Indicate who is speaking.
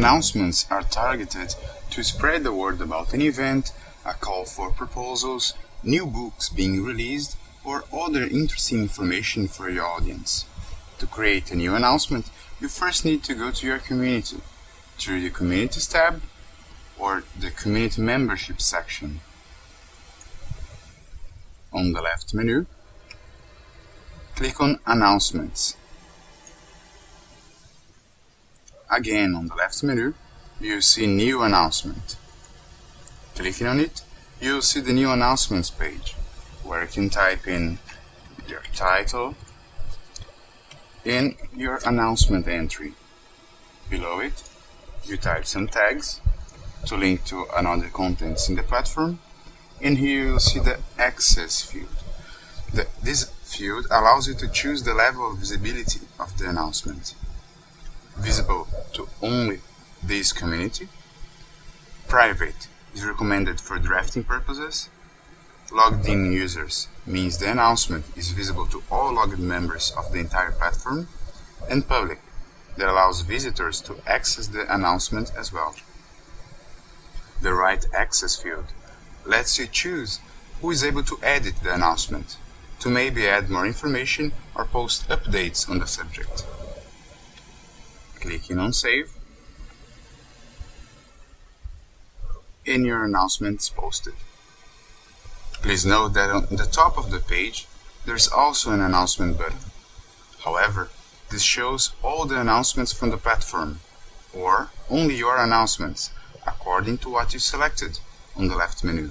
Speaker 1: Announcements are targeted to spread the word about an event, a call for proposals, new books being released, or other interesting information for your audience. To create a new announcement, you first need to go to your community through the Communities tab or the Community Membership section. On the left menu, click on Announcements. Again, on the left menu, you see New Announcement. Clicking on it, you'll see the New Announcements page, where you can type in your title and your announcement entry. Below it, you type some tags to link to another contents in the platform, and here you'll see the Access field. The, this field allows you to choose the level of visibility of the announcement visible to only this community. Private is recommended for drafting purposes. Logged in users means the announcement is visible to all logged members of the entire platform. And public that allows visitors to access the announcement as well. The right access field lets you choose who is able to edit the announcement, to maybe add more information or post updates on the subject clicking on save and your announcement is posted. Please note that on the top of the page there's also an announcement button. However, this shows all the announcements from the platform or only your announcements according to what you selected on the left menu.